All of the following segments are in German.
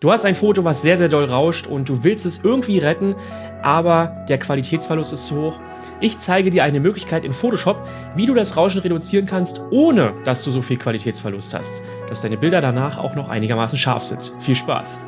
Du hast ein Foto, was sehr, sehr doll rauscht und du willst es irgendwie retten, aber der Qualitätsverlust ist zu hoch. Ich zeige dir eine Möglichkeit in Photoshop, wie du das Rauschen reduzieren kannst, ohne dass du so viel Qualitätsverlust hast, dass deine Bilder danach auch noch einigermaßen scharf sind. Viel Spaß!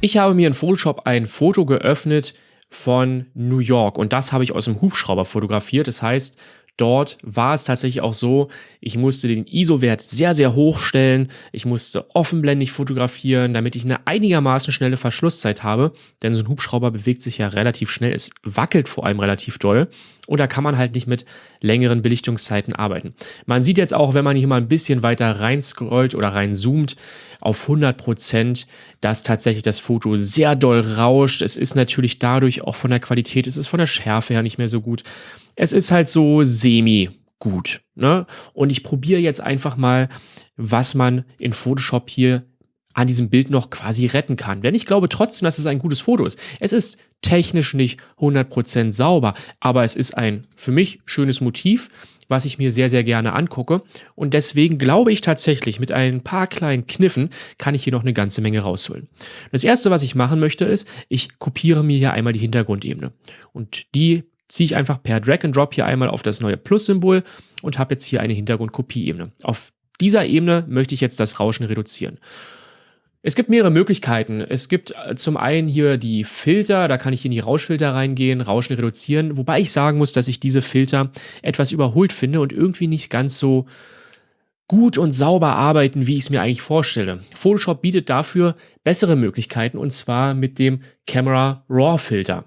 Ich habe mir in Photoshop ein Foto geöffnet, von New York. Und das habe ich aus dem Hubschrauber fotografiert. Das heißt, dort war es tatsächlich auch so, ich musste den ISO-Wert sehr, sehr hoch stellen. Ich musste offenblendig fotografieren, damit ich eine einigermaßen schnelle Verschlusszeit habe. Denn so ein Hubschrauber bewegt sich ja relativ schnell. Es wackelt vor allem relativ doll. Und da kann man halt nicht mit längeren Belichtungszeiten arbeiten. Man sieht jetzt auch, wenn man hier mal ein bisschen weiter rein scrollt oder reinzoomt, auf 100 Prozent, dass tatsächlich das Foto sehr doll rauscht. Es ist natürlich dadurch auch von der Qualität, es ist von der Schärfe her nicht mehr so gut. Es ist halt so semi gut. Ne? Und ich probiere jetzt einfach mal, was man in Photoshop hier an diesem Bild noch quasi retten kann. Denn ich glaube trotzdem, dass es ein gutes Foto ist. Es ist technisch nicht 100% sauber, aber es ist ein für mich schönes Motiv was ich mir sehr, sehr gerne angucke. Und deswegen glaube ich tatsächlich, mit ein paar kleinen Kniffen kann ich hier noch eine ganze Menge rausholen. Das erste, was ich machen möchte, ist, ich kopiere mir hier einmal die Hintergrundebene. Und die ziehe ich einfach per Drag and Drop hier einmal auf das neue Plus-Symbol und habe jetzt hier eine Hintergrundkopieebene. Auf dieser Ebene möchte ich jetzt das Rauschen reduzieren. Es gibt mehrere Möglichkeiten. Es gibt äh, zum einen hier die Filter, da kann ich in die Rauschfilter reingehen, Rauschen reduzieren, wobei ich sagen muss, dass ich diese Filter etwas überholt finde und irgendwie nicht ganz so gut und sauber arbeiten, wie ich es mir eigentlich vorstelle. Photoshop bietet dafür bessere Möglichkeiten und zwar mit dem Camera Raw Filter.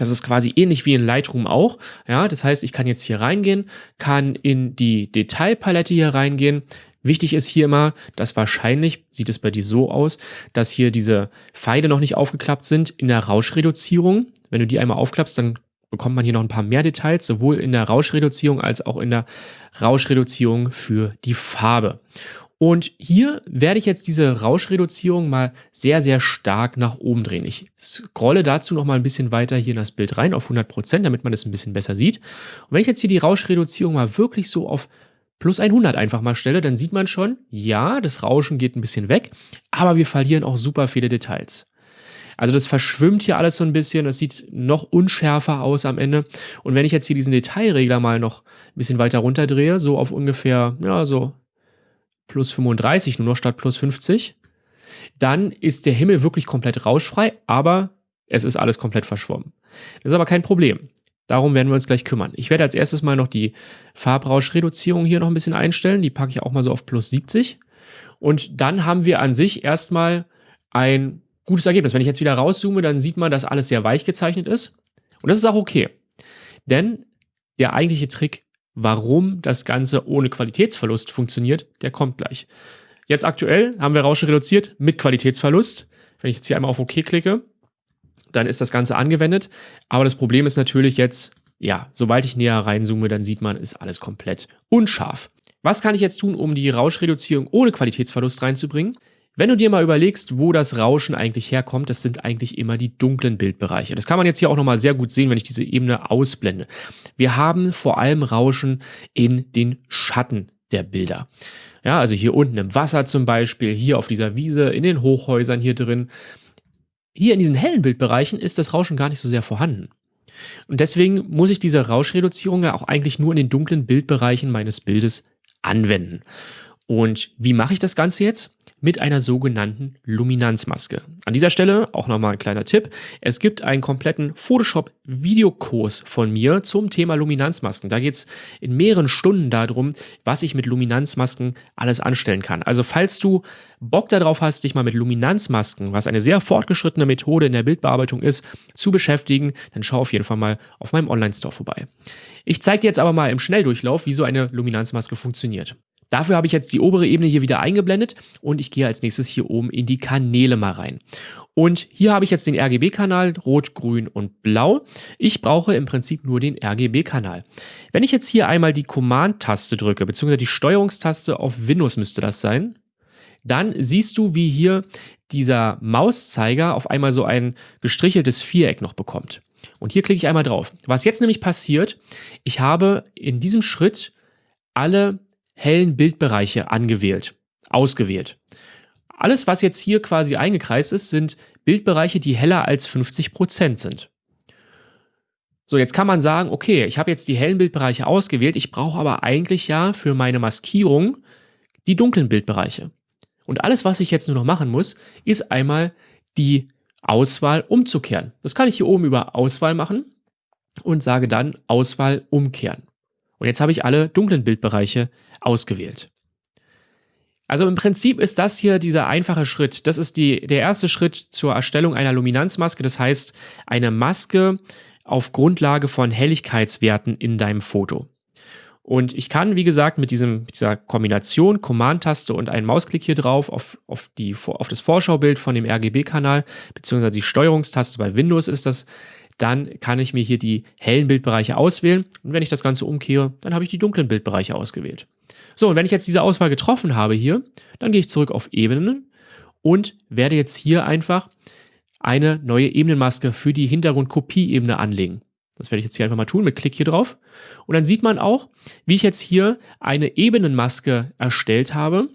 Das ist quasi ähnlich wie in Lightroom auch. Ja, das heißt, ich kann jetzt hier reingehen, kann in die Detailpalette hier reingehen, Wichtig ist hier immer, dass wahrscheinlich, sieht es bei dir so aus, dass hier diese Pfeile noch nicht aufgeklappt sind in der Rauschreduzierung. Wenn du die einmal aufklappst, dann bekommt man hier noch ein paar mehr Details, sowohl in der Rauschreduzierung als auch in der Rauschreduzierung für die Farbe. Und hier werde ich jetzt diese Rauschreduzierung mal sehr, sehr stark nach oben drehen. Ich scrolle dazu noch mal ein bisschen weiter hier in das Bild rein auf 100%, damit man es ein bisschen besser sieht. Und wenn ich jetzt hier die Rauschreduzierung mal wirklich so auf plus 100 einfach mal stelle, dann sieht man schon, ja, das Rauschen geht ein bisschen weg, aber wir verlieren auch super viele Details. Also das verschwimmt hier alles so ein bisschen, das sieht noch unschärfer aus am Ende. Und wenn ich jetzt hier diesen Detailregler mal noch ein bisschen weiter runterdrehe, so auf ungefähr, ja, so plus 35 nur noch statt plus 50, dann ist der Himmel wirklich komplett rauschfrei, aber es ist alles komplett verschwommen. Das ist aber kein Problem. Darum werden wir uns gleich kümmern. Ich werde als erstes mal noch die Farbrauschreduzierung hier noch ein bisschen einstellen. Die packe ich auch mal so auf plus 70. Und dann haben wir an sich erstmal ein gutes Ergebnis. Wenn ich jetzt wieder rauszoome, dann sieht man, dass alles sehr weich gezeichnet ist. Und das ist auch okay. Denn der eigentliche Trick, warum das Ganze ohne Qualitätsverlust funktioniert, der kommt gleich. Jetzt aktuell haben wir Rauschen reduziert mit Qualitätsverlust. Wenn ich jetzt hier einmal auf OK klicke, dann ist das Ganze angewendet. Aber das Problem ist natürlich jetzt, ja, sobald ich näher reinzoome, dann sieht man, ist alles komplett unscharf. Was kann ich jetzt tun, um die Rauschreduzierung ohne Qualitätsverlust reinzubringen? Wenn du dir mal überlegst, wo das Rauschen eigentlich herkommt, das sind eigentlich immer die dunklen Bildbereiche. Das kann man jetzt hier auch nochmal sehr gut sehen, wenn ich diese Ebene ausblende. Wir haben vor allem Rauschen in den Schatten der Bilder. Ja, also hier unten im Wasser zum Beispiel, hier auf dieser Wiese, in den Hochhäusern hier drin. Hier in diesen hellen Bildbereichen ist das Rauschen gar nicht so sehr vorhanden. Und deswegen muss ich diese Rauschreduzierung ja auch eigentlich nur in den dunklen Bildbereichen meines Bildes anwenden. Und wie mache ich das Ganze jetzt? Mit einer sogenannten Luminanzmaske. An dieser Stelle auch nochmal ein kleiner Tipp. Es gibt einen kompletten Photoshop-Videokurs von mir zum Thema Luminanzmasken. Da geht es in mehreren Stunden darum, was ich mit Luminanzmasken alles anstellen kann. Also falls du Bock darauf hast, dich mal mit Luminanzmasken, was eine sehr fortgeschrittene Methode in der Bildbearbeitung ist, zu beschäftigen, dann schau auf jeden Fall mal auf meinem Online-Store vorbei. Ich zeige dir jetzt aber mal im Schnelldurchlauf, wie so eine Luminanzmaske funktioniert. Dafür habe ich jetzt die obere Ebene hier wieder eingeblendet und ich gehe als nächstes hier oben in die Kanäle mal rein. Und hier habe ich jetzt den RGB-Kanal, rot, grün und blau. Ich brauche im Prinzip nur den RGB-Kanal. Wenn ich jetzt hier einmal die Command-Taste drücke, beziehungsweise die Steuerungstaste auf Windows müsste das sein, dann siehst du, wie hier dieser Mauszeiger auf einmal so ein gestricheltes Viereck noch bekommt. Und hier klicke ich einmal drauf. Was jetzt nämlich passiert, ich habe in diesem Schritt alle hellen Bildbereiche angewählt, ausgewählt. Alles, was jetzt hier quasi eingekreist ist, sind Bildbereiche, die heller als 50% sind. So, jetzt kann man sagen, okay, ich habe jetzt die hellen Bildbereiche ausgewählt, ich brauche aber eigentlich ja für meine Maskierung die dunklen Bildbereiche. Und alles, was ich jetzt nur noch machen muss, ist einmal die Auswahl umzukehren. Das kann ich hier oben über Auswahl machen und sage dann Auswahl umkehren. Und jetzt habe ich alle dunklen Bildbereiche ausgewählt. Also im Prinzip ist das hier dieser einfache Schritt. Das ist die, der erste Schritt zur Erstellung einer Luminanzmaske. Das heißt, eine Maske auf Grundlage von Helligkeitswerten in deinem Foto. Und ich kann, wie gesagt, mit, diesem, dieser Kombination Command-Taste und einen Mausklick hier drauf auf, auf, die, auf das Vorschaubild von dem RGB-Kanal, beziehungsweise die Steuerungstaste bei Windows ist das, dann kann ich mir hier die hellen Bildbereiche auswählen. Und wenn ich das Ganze umkehre, dann habe ich die dunklen Bildbereiche ausgewählt. So, und wenn ich jetzt diese Auswahl getroffen habe hier, dann gehe ich zurück auf Ebenen und werde jetzt hier einfach eine neue Ebenenmaske für die Hintergrundkopieebene anlegen. Das werde ich jetzt hier einfach mal tun mit Klick hier drauf. Und dann sieht man auch, wie ich jetzt hier eine Ebenenmaske erstellt habe,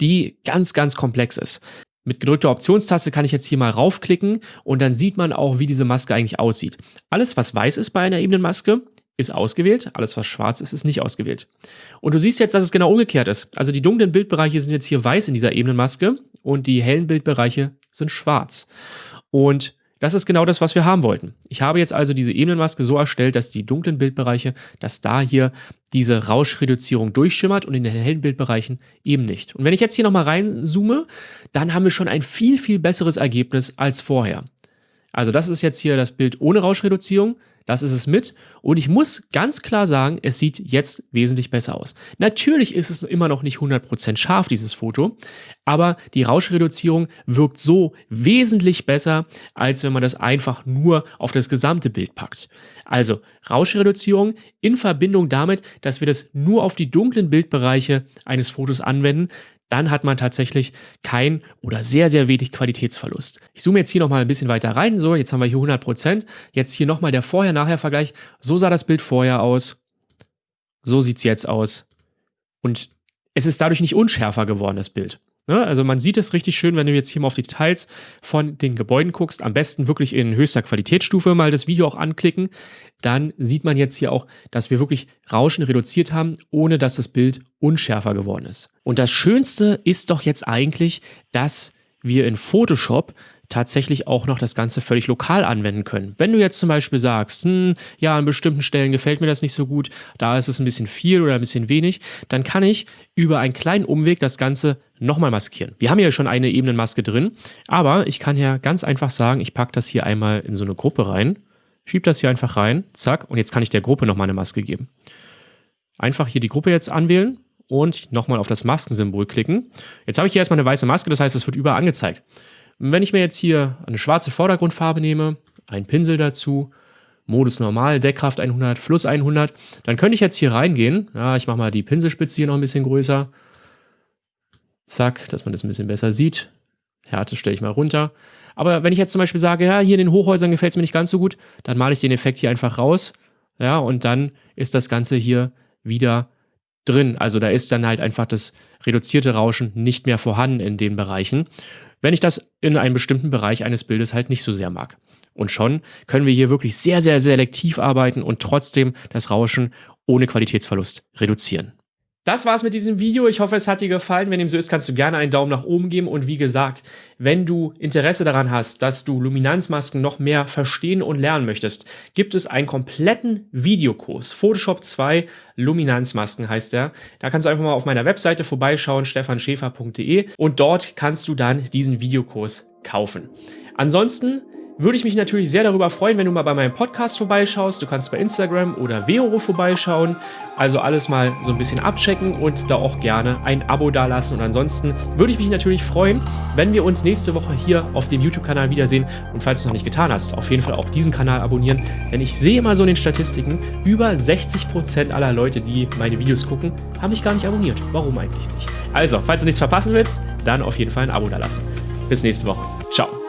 die ganz, ganz komplex ist. Mit gedrückter Optionstaste kann ich jetzt hier mal raufklicken und dann sieht man auch, wie diese Maske eigentlich aussieht. Alles, was weiß ist bei einer Ebenenmaske, ist ausgewählt. Alles, was schwarz ist, ist nicht ausgewählt. Und du siehst jetzt, dass es genau umgekehrt ist. Also die dunklen Bildbereiche sind jetzt hier weiß in dieser Ebenenmaske und die hellen Bildbereiche sind schwarz. Und das ist genau das, was wir haben wollten. Ich habe jetzt also diese Ebenenmaske so erstellt, dass die dunklen Bildbereiche, dass da hier diese Rauschreduzierung durchschimmert und in den hellen Bildbereichen eben nicht. Und wenn ich jetzt hier nochmal reinzoome, dann haben wir schon ein viel, viel besseres Ergebnis als vorher. Also das ist jetzt hier das Bild ohne Rauschreduzierung. Das ist es mit. Und ich muss ganz klar sagen, es sieht jetzt wesentlich besser aus. Natürlich ist es immer noch nicht 100% scharf, dieses Foto, aber die Rauschreduzierung wirkt so wesentlich besser, als wenn man das einfach nur auf das gesamte Bild packt. Also Rauschreduzierung in Verbindung damit, dass wir das nur auf die dunklen Bildbereiche eines Fotos anwenden, dann hat man tatsächlich kein oder sehr, sehr wenig Qualitätsverlust. Ich zoome jetzt hier nochmal ein bisschen weiter rein. So, jetzt haben wir hier 100%. Jetzt hier nochmal der Vorher-Nachher-Vergleich. So sah das Bild vorher aus. So sieht es jetzt aus. Und es ist dadurch nicht unschärfer geworden, das Bild. Ne? Also man sieht es richtig schön, wenn du jetzt hier mal auf die Details von den Gebäuden guckst. Am besten wirklich in höchster Qualitätsstufe mal das Video auch anklicken. Dann sieht man jetzt hier auch, dass wir wirklich Rauschen reduziert haben, ohne dass das Bild unschärfer geworden ist. Und das Schönste ist doch jetzt eigentlich, dass wir in Photoshop tatsächlich auch noch das Ganze völlig lokal anwenden können. Wenn du jetzt zum Beispiel sagst, hm, ja, an bestimmten Stellen gefällt mir das nicht so gut, da ist es ein bisschen viel oder ein bisschen wenig, dann kann ich über einen kleinen Umweg das Ganze nochmal maskieren. Wir haben ja schon eine Ebenenmaske drin, aber ich kann ja ganz einfach sagen, ich packe das hier einmal in so eine Gruppe rein, schiebe das hier einfach rein, zack, und jetzt kann ich der Gruppe nochmal eine Maske geben. Einfach hier die Gruppe jetzt anwählen und nochmal auf das Maskensymbol klicken. Jetzt habe ich hier erstmal eine weiße Maske, das heißt, es wird überall angezeigt. Wenn ich mir jetzt hier eine schwarze Vordergrundfarbe nehme, einen Pinsel dazu, Modus normal, Deckkraft 100, Fluss 100, dann könnte ich jetzt hier reingehen. Ja, ich mache mal die Pinselspitze hier noch ein bisschen größer. Zack, dass man das ein bisschen besser sieht. Härte stelle ich mal runter. Aber wenn ich jetzt zum Beispiel sage, ja, hier in den Hochhäusern gefällt es mir nicht ganz so gut, dann male ich den Effekt hier einfach raus. Ja, und dann ist das Ganze hier wieder drin. Also da ist dann halt einfach das reduzierte Rauschen nicht mehr vorhanden in den Bereichen wenn ich das in einem bestimmten Bereich eines Bildes halt nicht so sehr mag. Und schon können wir hier wirklich sehr, sehr selektiv arbeiten und trotzdem das Rauschen ohne Qualitätsverlust reduzieren. Das war's mit diesem Video. Ich hoffe, es hat dir gefallen. Wenn dem so ist, kannst du gerne einen Daumen nach oben geben. Und wie gesagt, wenn du Interesse daran hast, dass du Luminanzmasken noch mehr verstehen und lernen möchtest, gibt es einen kompletten Videokurs. Photoshop 2 Luminanzmasken heißt der. Da kannst du einfach mal auf meiner Webseite vorbeischauen, stefanschäfer.de. Und dort kannst du dann diesen Videokurs kaufen. Ansonsten würde ich mich natürlich sehr darüber freuen, wenn du mal bei meinem Podcast vorbeischaust. Du kannst bei Instagram oder Vero vorbeischauen. Also alles mal so ein bisschen abchecken und da auch gerne ein Abo dalassen. Und ansonsten würde ich mich natürlich freuen, wenn wir uns nächste Woche hier auf dem YouTube-Kanal wiedersehen. Und falls du es noch nicht getan hast, auf jeden Fall auch diesen Kanal abonnieren. Denn ich sehe immer so in den Statistiken, über 60% aller Leute, die meine Videos gucken, haben mich gar nicht abonniert. Warum eigentlich nicht? Also, falls du nichts verpassen willst, dann auf jeden Fall ein Abo dalassen. Bis nächste Woche. Ciao.